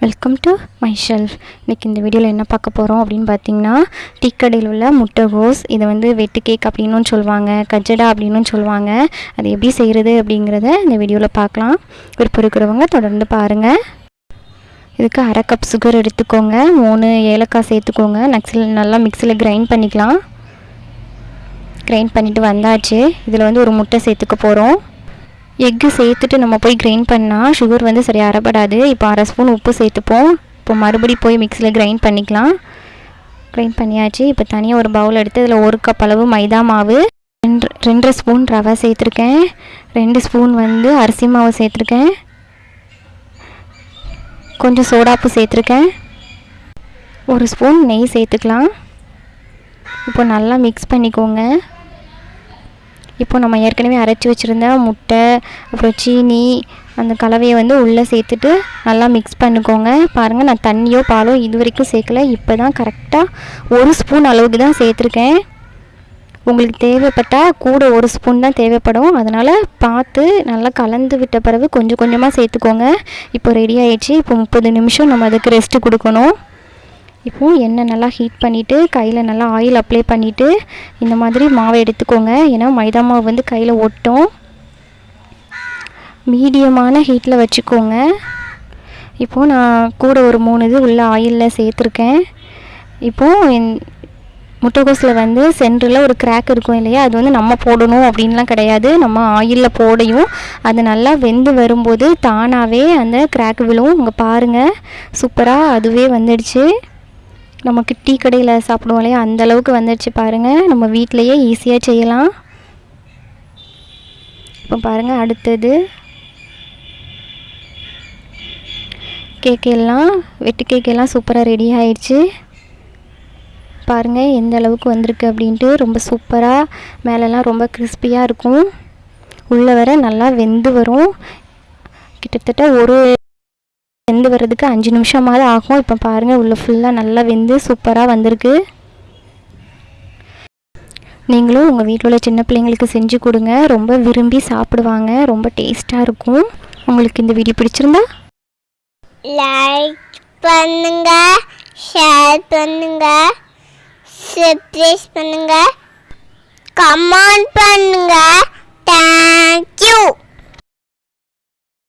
Welcome to my shelf இன்றைக்கி இந்த வீடியோவில் என்ன பார்க்க போகிறோம் அப்படின்னு பார்த்தீங்கன்னா டீக்கடையில் உள்ள முட்டைகோஸ். இதை வந்து வெட்டு கேக் அப்படின்னும் சொல்லுவாங்க கஜடா அப்படின்னும் சொல்லுவாங்க. அது எப்படி செய்கிறது அப்படிங்கிறத இந்த வீடியோவில் பார்க்கலாம். விருப்பம் இருக்கிறவங்க தொடர்ந்து பாருங்கள் இதுக்கு அரை கப் சுகர் எடுத்துக்கோங்க. மூணு ஏலக்காய் சேர்த்துக்கோங்க. நக்ஸில் நல்லா மிக்சியில் கிரைண்ட் பண்ணிக்கலாம். கிரைண்ட் பண்ணிவிட்டு வந்தாச்சு. இதில் வந்து ஒரு முட்டை சேர்த்துக்க போகிறோம் எக்கு சேர்த்துட்டு நம்ம போய் கிரைண்ட் பண்ணால் சுகர் வந்து சரியாக அறப்படாது. இப்போ அரை ஸ்பூன் உப்பு சேர்த்துப்போம். இப்போ மறுபடி போய் மிக்சியில் கிரைண்ட் பண்ணிக்கலாம். கிரைண்ட் பண்ணியாச்சு. இப்போ தனியாக ஒரு பவுல் எடுத்து அதில் ஒரு கப் அளவு மைதா மாவு ரெண்டு ரெண்டரை ஸ்பூன் ரவை சேர்த்துருக்கேன். ரெண்டு ஸ்பூன் வந்து அரிசி மாவு சேர்த்துருக்கேன். கொஞ்சம் சோடாப்பு சேர்த்துருக்கேன். ஒரு ஸ்பூன் நெய் சேர்த்துக்கலாம். இப்போ நல்லா மிக்ஸ் பண்ணிக்கோங்க. இப்போ நம்ம ஏற்கனவே அரைச்சி வச்சுருந்த முட்டை அப்புறம் சீனி அந்த கலவையை வந்து உள்ளே சேர்த்துட்டு நல்லா மிக்ஸ் பண்ணிக்கோங்க. பாருங்கள் நான் தண்ணியோ பாலோ இது வரைக்கும் சேர்க்கல. இப்போ தான் கரெக்டாக ஒரு ஸ்பூன் அளவுக்கு தான் சேர்த்துருக்கேன். உங்களுக்கு தேவைப்பட்டால் கூட ஒரு ஸ்பூன் தான் தேவைப்படும். அதனால் பார்த்து நல்லா கலந்து விட்ட பிறகு கொஞ்சம் கொஞ்சமாக சேர்த்துக்கோங்க. இப்போ ரெடி ஆயிடுச்சு. இப்போ முப்பது நிமிஷம் நம்ம அதுக்கு ரெஸ்ட்டு கொடுக்கணும். இப்போது எண்ணெய் நல்லா ஹீட் பண்ணிவிட்டு கையில் நல்லா ஆயில் அப்ளை பண்ணிவிட்டு இந்த மாதிரி மாவை எடுத்துக்கோங்க. ஏன்னா மைதா மாவு வந்து கையில் ஒட்டும். மீடியமான ஹீட்டில் வச்சுக்கோங்க. இப்போது நான் கூட ஒரு மூணு இது உள்ள ஆயிலில் சேர்த்துருக்கேன். இப்போது முட்டைகோஸில் வந்து சென்டரில் ஒரு கிராக் இருக்கும் இல்லையா? அது வந்து நம்ம போடணும் அப்படின்லாம் கிடையாது. நம்ம ஆயிலில் போடையும். அது நல்லா வெந்து வரும்போது தானாகவே அந்த கிராக் விழும். இங்கே பாருங்கள் சூப்பராக அதுவே வந்துடுச்சு. நமக்கு டீ கடையில் சாப்பிடுவோம் இல்லையா? அந்த அளவுக்கு வந்துடுச்சு பாருங்கள் நம்ம வீட்டிலையே ஈஸியாக செய்யலாம். இப்போ பாருங்கள் அடுத்தது. கேக் எல்லாம் வெட்டு கேக் எல்லாம் சூப்பராக ரெடி ஆயிடுச்சு. பாருங்கள் எந்த அளவுக்கு வந்திருக்கு அப்படின்ட்டு. ரொம்ப சூப்பராக மேலெல்லாம் ரொம்ப கிறிஸ்பியாக இருக்கும். உள்ளே வர நல்லா வெந்து வரும். கிட்டத்தட்ட ஒரு வெந்து வர்றதுக்கு அஞ்சு நிமிஷமாவது ஆகும். இப்போ பாருங்கள் உள்ளே ஃபுல்லாக நல்லா வெந்து சூப்பராக வந்திருக்கு. நீங்களும் உங்கள் வீட்டில் உள்ள சின்ன பிள்ளைங்களுக்கு செஞ்சு கொடுங்க. ரொம்ப விரும்பி சாப்பிடுவாங்க. ரொம்ப டேஸ்ட்டாக இருக்கும். உங்களுக்கு இந்த வீடியோ பிடிச்சிருந்தா? லைக் பண்ணுங்க ஷேர் பண்ணுங்க சப்ஸ்கிரைப் பண்ணுங்க கமெண்ட் பண்ணுங்க. தேங்க்ஸ்